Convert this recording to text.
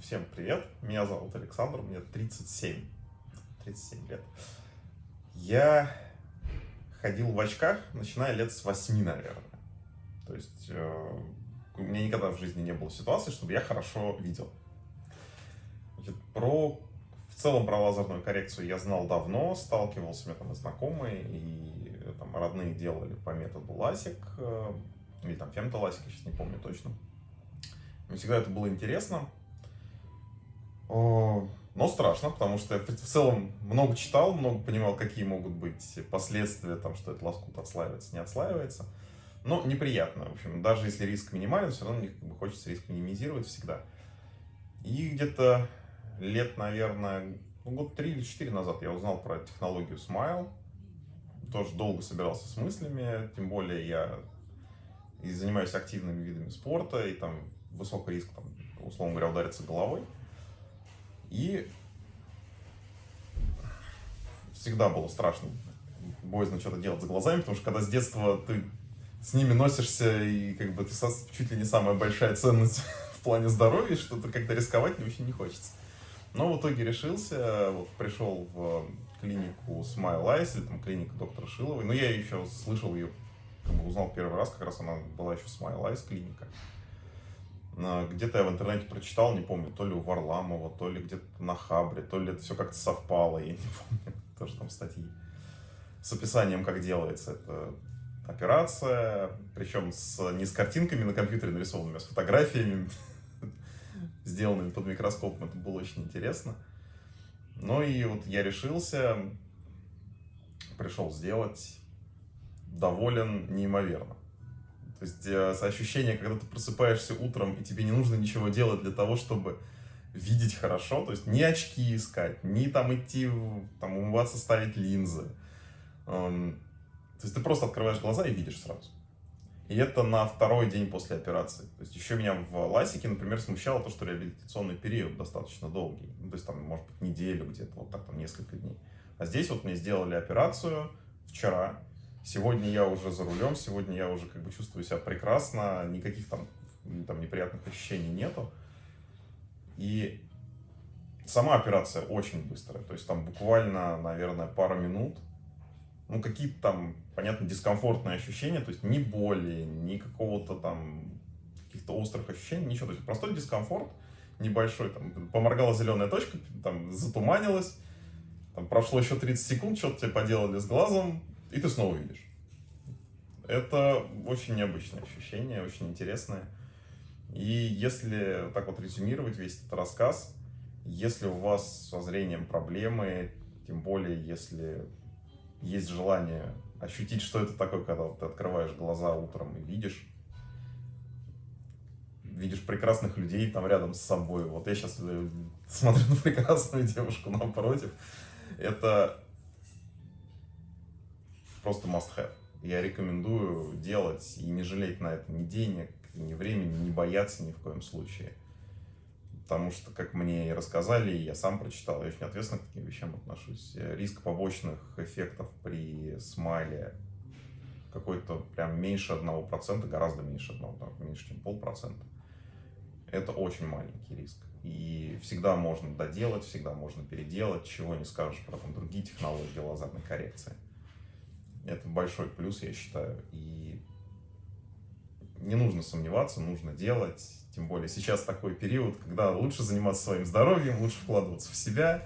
Всем привет, меня зовут Александр, мне 37, 37 лет. Я ходил в очках, начиная лет с 8, наверное. То есть э, у меня никогда в жизни не было ситуации, чтобы я хорошо видел. Значит, про, в целом про лазерную коррекцию я знал давно, сталкивался, у меня там и знакомые, и там родные делали по методу ласик, э, или там фемтоласик, я сейчас не помню точно. Мне всегда это было интересно. Но страшно, потому что я в целом много читал, много понимал, какие могут быть последствия, там, что этот лоскут отслаивается, не отслаивается. Но неприятно, в общем, даже если риск минимален, все равно как бы, хочется риск минимизировать всегда. И где-то лет, наверное, ну, год три или четыре назад я узнал про технологию Smile. Тоже долго собирался с мыслями, тем более я и занимаюсь активными видами спорта, и там высокий риск, там, условно говоря, удариться головой. И всегда было страшно, боязно что-то делать с глазами, потому что когда с детства ты с ними носишься, и как бы ты чуть ли не самая большая ценность в плане здоровья, что-то как-то рисковать очень не хочется. Но в итоге решился, вот пришел в клинику Smile Eyes, или там клиника доктора Шиловой, но я еще слышал ее, как бы узнал первый раз, как раз она была еще Smile Eyes клиника. Где-то я в интернете прочитал, не помню, то ли у Варламова, то ли где-то на Хабре, то ли это все как-то совпало, я не помню, тоже там статьи с описанием, как делается эта операция, причем с, не с картинками на компьютере нарисованными, а с фотографиями, сделанными под микроскопом, это было очень интересно. Ну и вот я решился, пришел сделать, доволен неимоверно. То есть э, ощущение, когда ты просыпаешься утром, и тебе не нужно ничего делать для того, чтобы видеть хорошо, то есть не очки искать, не там идти, там, умываться, ставить линзы. Эм, то есть ты просто открываешь глаза и видишь сразу. И это на второй день после операции. То есть еще меня в ласике, например, смущало то, что реабилитационный период достаточно долгий. Ну, то есть там, может быть, неделю где-то, вот так там несколько дней. А здесь вот мне сделали операцию вчера, Сегодня я уже за рулем, сегодня я уже как бы чувствую себя прекрасно, никаких там, там неприятных ощущений нету. И сама операция очень быстрая, то есть там буквально, наверное, пару минут. Ну, какие-то там, понятно, дискомфортные ощущения, то есть ни боли, ни какого-то там каких-то острых ощущений, ничего. То есть простой дискомфорт небольшой, там, поморгала зеленая точка, там, затуманилась, там, прошло еще 30 секунд, что-то тебе поделали с глазом, и ты снова видишь. Это очень необычное ощущение, очень интересное. И если так вот резюмировать весь этот рассказ, если у вас со зрением проблемы, тем более если есть желание ощутить, что это такое, когда ты открываешь глаза утром и видишь, видишь прекрасных людей там рядом с собой. Вот я сейчас э, смотрю на прекрасную девушку напротив. Это просто must have. Я рекомендую делать и не жалеть на это ни денег, ни времени, не бояться ни в коем случае. Потому что, как мне и рассказали, я сам прочитал, я очень ответственно к таким вещам отношусь. Риск побочных эффектов при смайле какой-то прям меньше одного процента, гораздо меньше одного, меньше, чем полпроцента. Это очень маленький риск. И всегда можно доделать, всегда можно переделать, чего не скажешь про там, другие технологии лазерной коррекции. Это большой плюс, я считаю. И не нужно сомневаться, нужно делать. Тем более сейчас такой период, когда лучше заниматься своим здоровьем, лучше вкладываться в себя,